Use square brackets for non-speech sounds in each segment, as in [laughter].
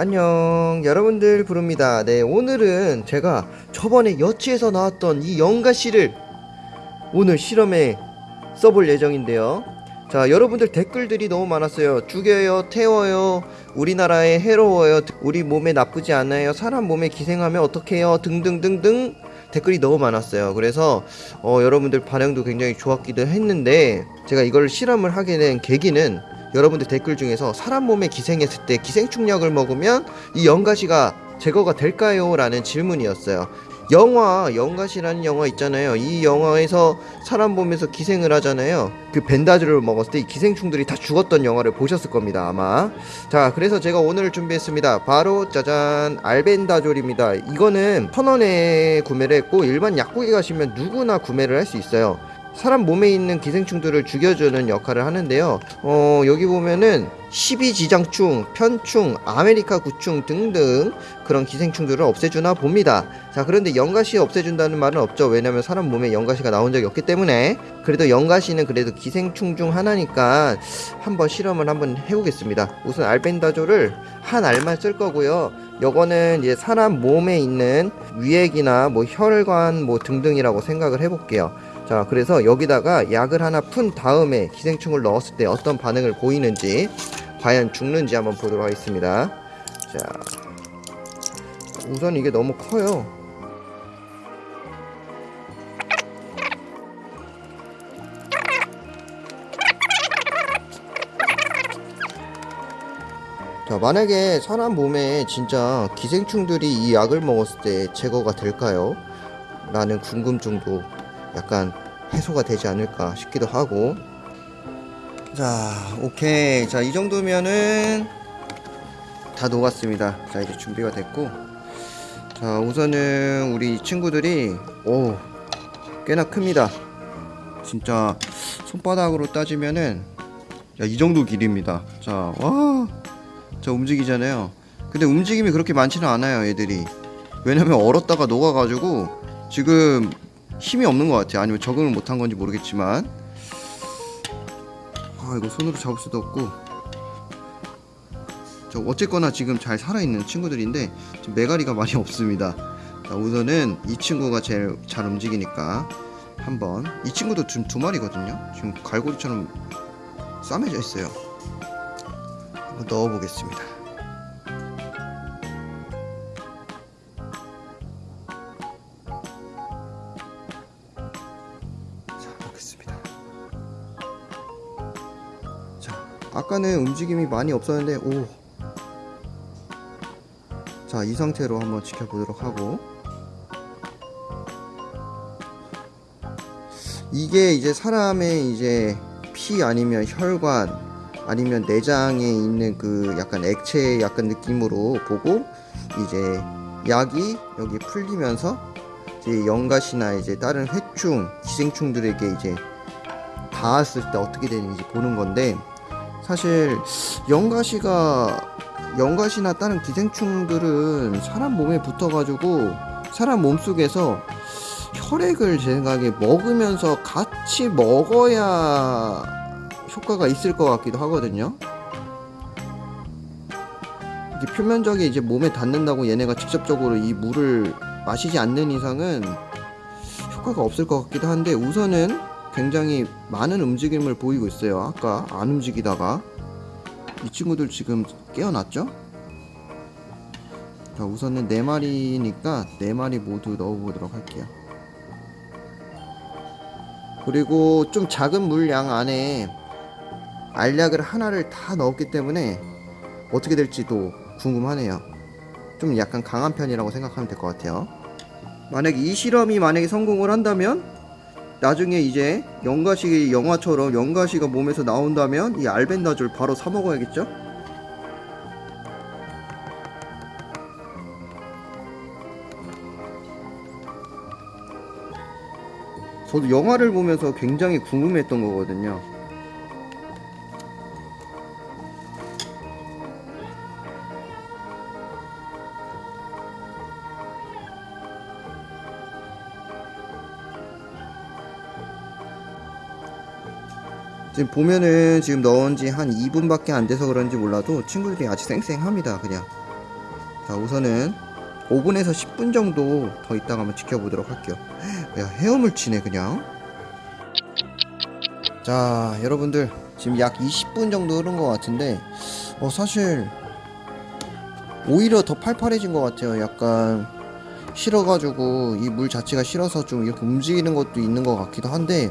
안녕 여러분들 부릅니다. 네 오늘은 제가 저번에 여치에서 나왔던 이 연가씨를 오늘 실험에 써볼 예정인데요. 자 여러분들 댓글들이 너무 많았어요. 죽여요 태워요 우리나라에 해로워요 우리 몸에 나쁘지 않아요 사람 몸에 기생하면 어떡해요 등등등등 댓글이 너무 많았어요. 그래서 어, 여러분들 반응도 굉장히 좋았기도 했는데 제가 이걸 실험을 하게 된 계기는 여러분들 댓글 중에서 사람 몸에 기생했을 때 기생충약을 먹으면 이 연가시가 제거가 될까요? 라는 질문이었어요. 영화 연가시라는 영화 있잖아요. 이 영화에서 사람 몸에서 기생을 하잖아요. 그 벤다즈를 먹었을 때 이 기생충들이 다 죽었던 영화를 보셨을 겁니다. 아마. 자, 그래서 제가 오늘 준비했습니다. 바로 짜잔 알벤다졸입니다. 이거는 천 원에 구매를 했고 일반 약국에 가시면 누구나 구매를 할 수 있어요. 사람 몸에 있는 기생충들을 죽여주는 역할을 하는데요. 어, 여기 보면은 12지장충, 편충, 아메리카 구충 등등 그런 기생충들을 없애주나 봅니다. 자, 그런데 연가시 없애준다는 말은 없죠. 왜냐면 사람 몸에 연가시가 나온 적이 없기 때문에. 그래도 연가시는 그래도 기생충 중 하나니까 한번 실험을 한번 해보겠습니다. 우선 알벤다졸을 한 알만 쓸 거고요. 요거는 이제 사람 몸에 있는 위액이나 뭐 혈관 뭐 등등이라고 생각을 해볼게요. 자 그래서 여기다가 약을 하나 푼 다음에 기생충을 넣었을 때 어떤 반응을 보이는지 과연 죽는지 한번 보도록 하겠습니다 자 우선 이게 너무 커요 자 만약에 사람 몸에 진짜 기생충들이 이 약을 먹었을 때 제거가 될까요? 라는 궁금증도 약간 해소가 되지 않을까 싶기도 하고. 자 오케이. 자 이 정도면은 다 녹았습니다. 자 이제 준비가 됐고. 자 우선은 우리 친구들이 오 꽤나 큽니다. 진짜 손바닥으로 따지면은 야, 이 정도 길입니다. 자 와 자 움직이잖아요. 근데 움직임이 그렇게 많지는 않아요 애들이. 왜냐면 얼었다가 녹아가지고 지금 힘이 없는 것 같아요. 아니면 적응을 못한 건지 모르겠지만 아 이거 손으로 잡을 수도 없고 저 어쨌거나 지금 잘 살아있는 친구들인데 지금 메가리가 많이 [laughs] 없습니다. 자, 우선은 이 친구가 제일 잘 움직이니까 한번 이 친구도 지금 두 마리거든요. 지금 갈고리처럼 싸매져 있어요. 한번 넣어보겠습니다. 보겠습니다. 아까는 움직임이 많이 없었는데 오. 자, 이 상태로 한번 지켜보도록 하고 이게 이제 사람의 이제 피 아니면 혈관 아니면 내장에 있는 그 약간 액체 약간 느낌으로 보고 이제 약이 여기 풀리면서 이제 연가시나 이제 다른 회충, 기생충들에게 이제 닿았을 때 어떻게 되는지 보는 건데 사실 연가시가 연가시나 다른 기생충들은 사람 몸에 붙어가지고 사람 몸속에서 혈액을 제 생각에 먹으면서 같이 먹어야 효과가 있을 것 같기도 하거든요. 이게 표면적이 이제 몸에 닿는다고 얘네가 직접적으로 이 물을 마시지 않는 이상은 효과가 없을 것 같기도 한데 우선은 굉장히 많은 움직임을 보이고 있어요. 아까 안 움직이다가 이 친구들 지금 깨어났죠? 자 우선은 네 마리니까 네 마리 모두 넣어보도록 할게요. 그리고 좀 작은 물량 안에 알약을 하나를 다 넣었기 때문에 어떻게 될지도 궁금하네요. 좀 약간 강한 편이라고 생각하면 될 것 같아요. 만약에 이 실험이 만약에 성공을 한다면 나중에 이제 영가시 영화처럼 영가시가 몸에서 나온다면 이 알벤다졸 바로 사 먹어야겠죠? 저도 영화를 보면서 굉장히 궁금했던 거거든요. 지금 보면은 지금 넣은 지 한 2분밖에 안 돼서 그런지 몰라도 친구들이 아직 쌩쌩합니다 그냥. 자 우선은 5분에서 10분 정도 더 있다가 한번 지켜보도록 할게요. 야 헤엄을 치네 그냥. 자 여러분들 지금 약 20분 정도 흐른 것 같은데 어 사실 오히려 더 팔팔해진 것 같아요. 약간 실어가지고 이 물 자체가 실어서 좀 이렇게 움직이는 것도 있는 것 같기도 한데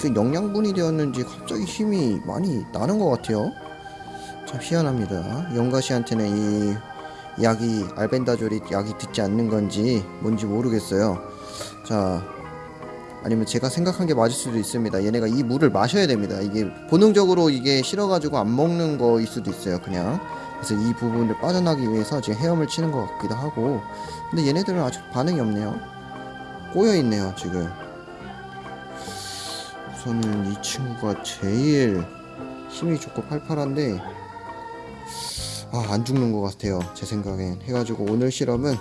그 영양분이 되었는지 갑자기 힘이 많이 나는 것 같아요. 참 희한합니다. 영가시한테는 이 약이 알벤다졸이 약이 듣지 않는 건지 뭔지 모르겠어요. 자 아니면 제가 생각한 게 맞을 수도 있습니다. 얘네가 이 물을 마셔야 됩니다. 이게 본능적으로 이게 싫어가지고 안 먹는 거일 수도 있어요 그냥 그래서 이 부분을 빠져나기 위해서 지금 헤엄을 치는 것 같기도 하고. 근데 얘네들은 아직 반응이 없네요. 꼬여있네요 지금. 우선은 이 친구가 제일 힘이 좋고 팔팔한데 아 안 죽는 것 같아요 제 생각엔. 해가지고 오늘 실험은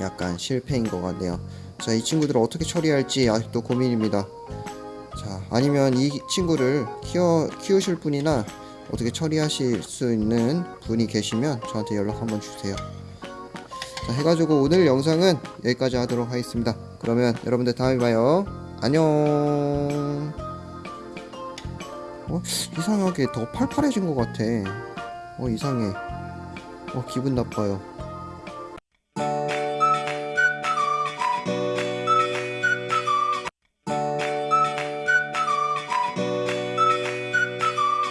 약간 실패인 것 같네요. 자 이 친구들을 어떻게 처리할지 아직도 고민입니다. 자 아니면 이 친구를 키워 키우실 분이나 어떻게 처리하실 수 있는 분이 계시면 저한테 연락 한번 주세요. 자 해가지고 오늘 영상은 여기까지 하도록 하겠습니다. 그러면 여러분들 다음에 봐요. 안녕. 어? 이상하게 더 팔팔해진 것 같아. 어 이상해. 어 기분 나빠요